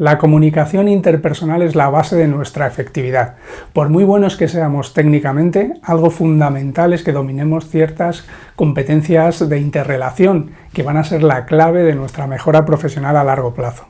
La comunicación interpersonal es la base de nuestra efectividad. Por muy buenos que seamos técnicamente, algo fundamental es que dominemos ciertas competencias de interrelación que van a ser la clave de nuestra mejora profesional a largo plazo.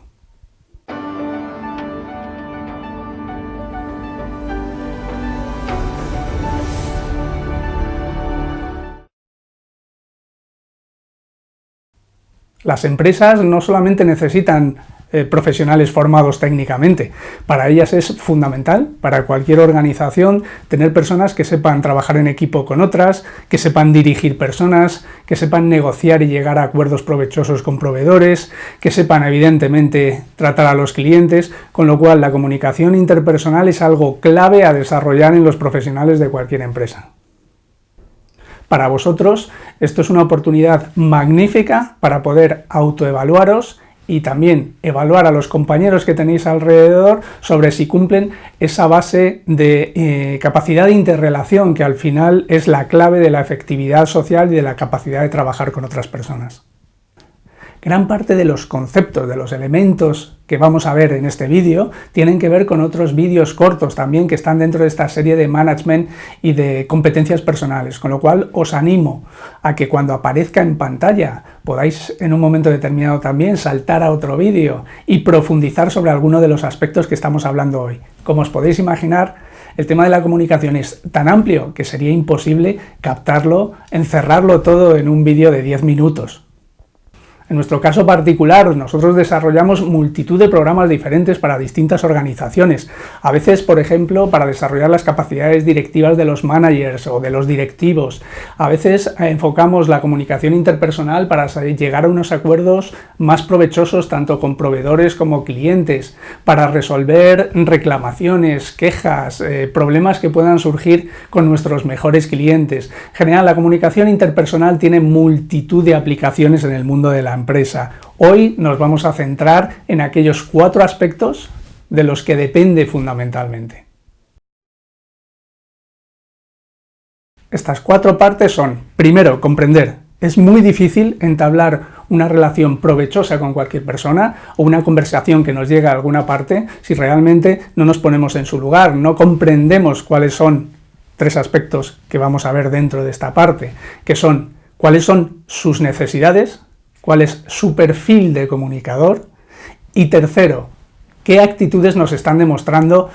Las empresas no solamente necesitan eh, profesionales formados técnicamente. Para ellas es fundamental, para cualquier organización, tener personas que sepan trabajar en equipo con otras, que sepan dirigir personas, que sepan negociar y llegar a acuerdos provechosos con proveedores, que sepan evidentemente tratar a los clientes, con lo cual la comunicación interpersonal es algo clave a desarrollar en los profesionales de cualquier empresa. Para vosotros esto es una oportunidad magnífica para poder autoevaluaros y también evaluar a los compañeros que tenéis alrededor sobre si cumplen esa base de eh, capacidad de interrelación que al final es la clave de la efectividad social y de la capacidad de trabajar con otras personas. Gran parte de los conceptos, de los elementos que vamos a ver en este vídeo, tienen que ver con otros vídeos cortos también que están dentro de esta serie de management y de competencias personales, con lo cual os animo a que cuando aparezca en pantalla podáis en un momento determinado también saltar a otro vídeo y profundizar sobre alguno de los aspectos que estamos hablando hoy. Como os podéis imaginar, el tema de la comunicación es tan amplio que sería imposible captarlo, encerrarlo todo en un vídeo de 10 minutos. En nuestro caso particular, nosotros desarrollamos multitud de programas diferentes para distintas organizaciones. A veces, por ejemplo, para desarrollar las capacidades directivas de los managers o de los directivos. A veces enfocamos la comunicación interpersonal para llegar a unos acuerdos más provechosos tanto con proveedores como clientes, para resolver reclamaciones, quejas, eh, problemas que puedan surgir con nuestros mejores clientes. En general, la comunicación interpersonal tiene multitud de aplicaciones en el mundo de la empresa. Hoy nos vamos a centrar en aquellos cuatro aspectos de los que depende fundamentalmente. Estas cuatro partes son, primero, comprender. Es muy difícil entablar una relación provechosa con cualquier persona o una conversación que nos llega a alguna parte si realmente no nos ponemos en su lugar, no comprendemos cuáles son tres aspectos que vamos a ver dentro de esta parte, que son cuáles son sus necesidades, cuál es su perfil de comunicador y tercero, qué actitudes nos están demostrando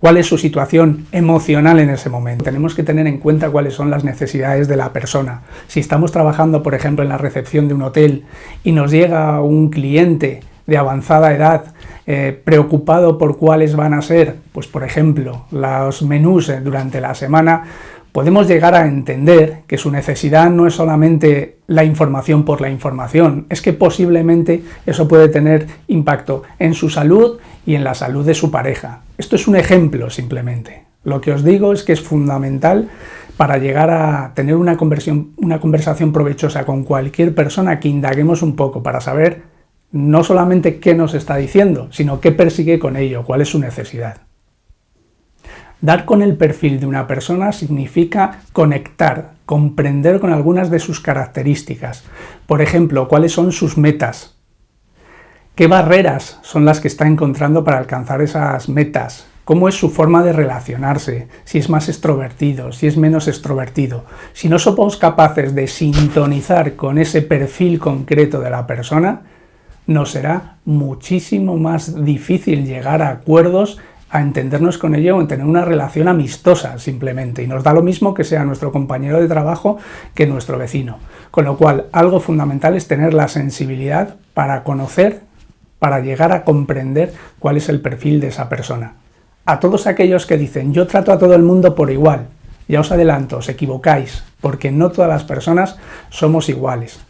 cuál es su situación emocional en ese momento. Tenemos que tener en cuenta cuáles son las necesidades de la persona. Si estamos trabajando, por ejemplo, en la recepción de un hotel y nos llega un cliente de avanzada edad eh, preocupado por cuáles van a ser, pues por ejemplo, los menús eh, durante la semana, podemos llegar a entender que su necesidad no es solamente la información por la información, es que posiblemente eso puede tener impacto en su salud y en la salud de su pareja. Esto es un ejemplo simplemente. Lo que os digo es que es fundamental para llegar a tener una, una conversación provechosa con cualquier persona que indaguemos un poco para saber no solamente qué nos está diciendo, sino qué persigue con ello, cuál es su necesidad. Dar con el perfil de una persona significa conectar, comprender con algunas de sus características. Por ejemplo, cuáles son sus metas, qué barreras son las que está encontrando para alcanzar esas metas, cómo es su forma de relacionarse, si es más extrovertido, si es menos extrovertido. Si no somos capaces de sintonizar con ese perfil concreto de la persona, nos será muchísimo más difícil llegar a acuerdos a entendernos con ello o en tener una relación amistosa simplemente, y nos da lo mismo que sea nuestro compañero de trabajo que nuestro vecino. Con lo cual, algo fundamental es tener la sensibilidad para conocer, para llegar a comprender cuál es el perfil de esa persona. A todos aquellos que dicen, yo trato a todo el mundo por igual, ya os adelanto, os equivocáis, porque no todas las personas somos iguales.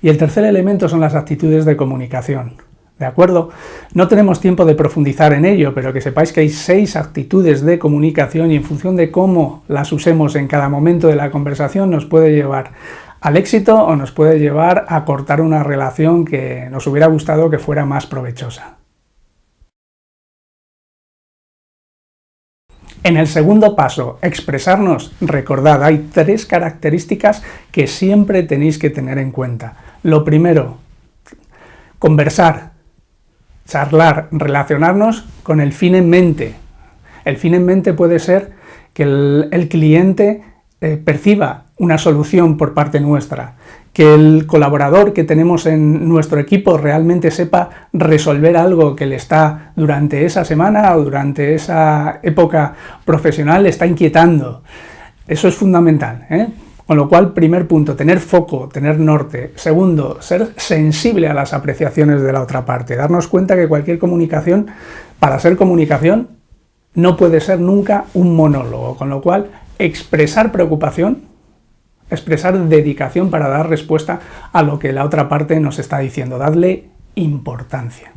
Y el tercer elemento son las actitudes de comunicación. ¿De acuerdo? No tenemos tiempo de profundizar en ello, pero que sepáis que hay seis actitudes de comunicación y en función de cómo las usemos en cada momento de la conversación nos puede llevar al éxito o nos puede llevar a cortar una relación que nos hubiera gustado que fuera más provechosa. En el segundo paso, expresarnos, recordad, hay tres características que siempre tenéis que tener en cuenta. Lo primero, conversar, charlar, relacionarnos con el fin en mente. El fin en mente puede ser que el, cliente eh, perciba una solución por parte nuestra, que el colaborador que tenemos en nuestro equipo realmente sepa resolver algo que le está durante esa semana o durante esa época profesional le está inquietando. Eso es fundamental. ¿eh? Con lo cual, primer punto, tener foco, tener norte. Segundo, ser sensible a las apreciaciones de la otra parte. Darnos cuenta que cualquier comunicación, para ser comunicación, no puede ser nunca un monólogo. Con lo cual, expresar preocupación, expresar dedicación para dar respuesta a lo que la otra parte nos está diciendo. Darle importancia.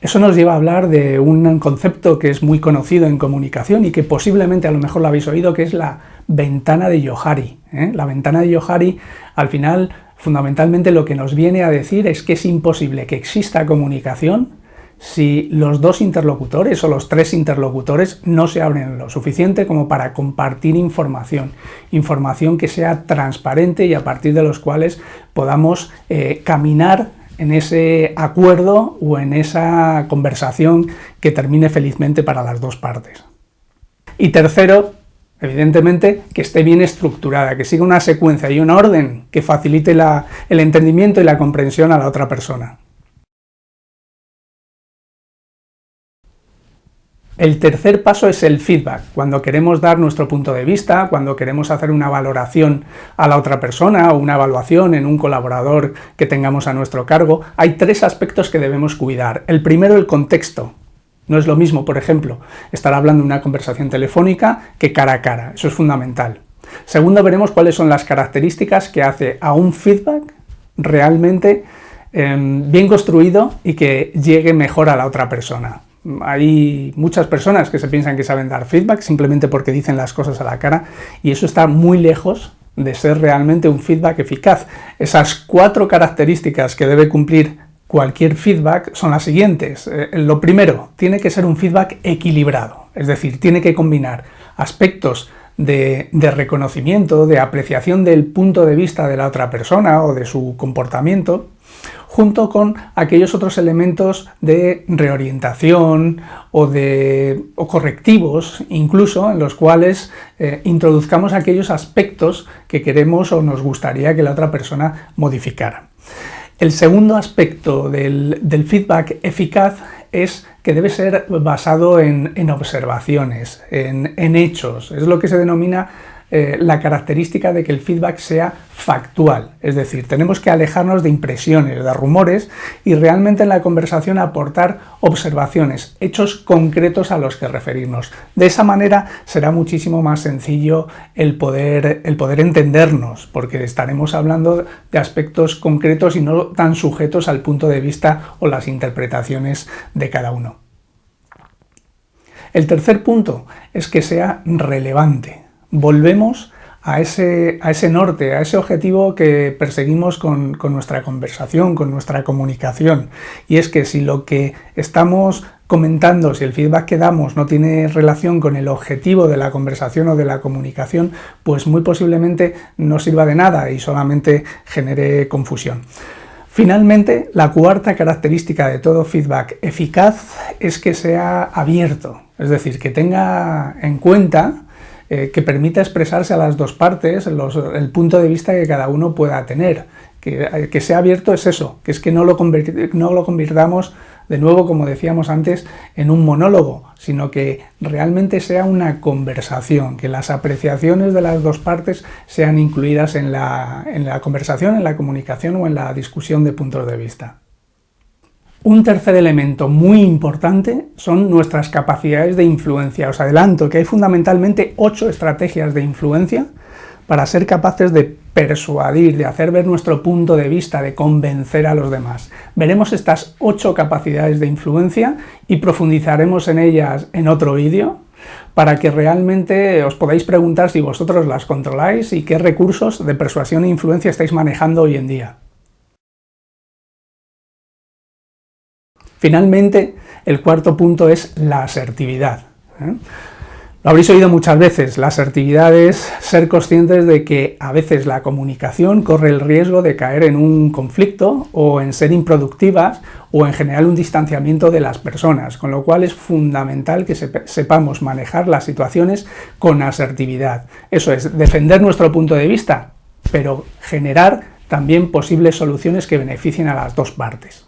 Eso nos lleva a hablar de un concepto que es muy conocido en comunicación y que posiblemente a lo mejor lo habéis oído, que es la ventana de Yohari. ¿Eh? La ventana de Yohari, al final, fundamentalmente lo que nos viene a decir es que es imposible que exista comunicación si los dos interlocutores o los tres interlocutores no se abren lo suficiente como para compartir información, información que sea transparente y a partir de los cuales podamos eh, caminar en ese acuerdo o en esa conversación que termine felizmente para las dos partes. Y tercero, evidentemente, que esté bien estructurada, que siga una secuencia y una orden que facilite el entendimiento y la comprensión a la otra persona. El tercer paso es el feedback, cuando queremos dar nuestro punto de vista, cuando queremos hacer una valoración a la otra persona o una evaluación en un colaborador que tengamos a nuestro cargo, hay tres aspectos que debemos cuidar. El primero, el contexto. No es lo mismo, por ejemplo, estar hablando en una conversación telefónica que cara a cara, eso es fundamental. Segundo, veremos cuáles son las características que hace a un feedback realmente em, bien construido y que llegue mejor a la otra persona. Hay muchas personas que se piensan que saben dar feedback simplemente porque dicen las cosas a la cara y eso está muy lejos de ser realmente un feedback eficaz. Esas cuatro características que debe cumplir cualquier feedback son las siguientes. Eh, lo primero, tiene que ser un feedback equilibrado, es decir, tiene que combinar aspectos de, de, reconocimiento, de apreciación del punto de vista de la otra persona o de su comportamiento, junto con aquellos otros elementos de reorientación o, de, correctivos, incluso en los cuales eh, introduzcamos aquellos aspectos que queremos o nos gustaría que la otra persona modificara. El segundo aspecto del, feedback eficaz es que debe ser basado en, observaciones, en hechos, es lo que se denomina eh, la característica de que el feedback sea factual, es decir, tenemos que alejarnos de impresiones, de rumores y realmente en la conversación aportar observaciones, hechos concretos a los que referirnos. De esa manera será muchísimo más sencillo el poder, el poder entendernos, porque estaremos hablando de aspectos concretos y no tan sujetos al punto de vista o las interpretaciones de cada uno. El tercer punto es que sea relevante volvemos a ese, a ese, norte, a ese objetivo que perseguimos con, nuestra conversación, con nuestra comunicación. Y es que si lo que estamos comentando, si el feedback que damos no tiene relación con el objetivo de la conversación o de la comunicación, pues muy posiblemente no sirva de nada y solamente genere confusión. Finalmente, la cuarta característica de todo feedback eficaz es que sea abierto, es decir, que tenga en cuenta eh, que permita expresarse a las dos partes el punto de vista que cada uno pueda tener. Que, eh, que sea abierto es eso, que es que no lo, no lo convirtamos de nuevo, como decíamos antes, en un monólogo, sino que realmente sea una conversación, que las apreciaciones de las dos partes sean incluidas en la, en la conversación, en la comunicación o en la discusión de puntos de vista. Un tercer elemento muy importante son nuestras capacidades de influencia. Os adelanto que hay fundamentalmente ocho estrategias de influencia para ser capaces de persuadir, de hacer ver nuestro punto de vista, de convencer a los demás. Veremos estas ocho capacidades de influencia y profundizaremos en ellas en otro vídeo para que realmente os podáis preguntar si vosotros las controláis y qué recursos de persuasión e influencia estáis manejando hoy en día. Finalmente, el cuarto punto es la asertividad. ¿eh? Lo habréis oído muchas veces, la asertividad es ser conscientes de que a veces la comunicación corre el riesgo de caer en un conflicto o en ser improductivas o en generar un distanciamiento de las personas, con lo cual es fundamental que sepamos manejar las situaciones con asertividad. Eso es, defender nuestro punto de vista, pero generar también posibles soluciones que beneficien a las dos partes.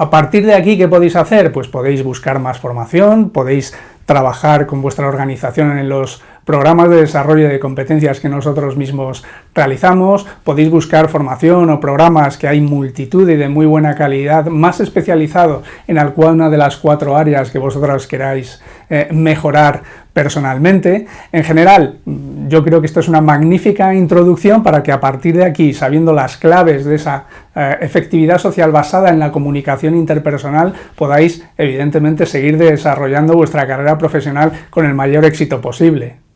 A partir de aquí, ¿qué podéis hacer? Pues podéis buscar más formación, podéis trabajar con vuestra organización en los programas de desarrollo de competencias que nosotros mismos realizamos, podéis buscar formación o programas que hay multitud y de muy buena calidad, más especializado en alguna de las cuatro áreas que vosotros queráis eh, mejorar personalmente. En general, yo creo que esto es una magnífica introducción para que a partir de aquí, sabiendo las claves de esa eh, efectividad social basada en la comunicación interpersonal, podáis evidentemente seguir desarrollando vuestra carrera profesional con el mayor éxito posible.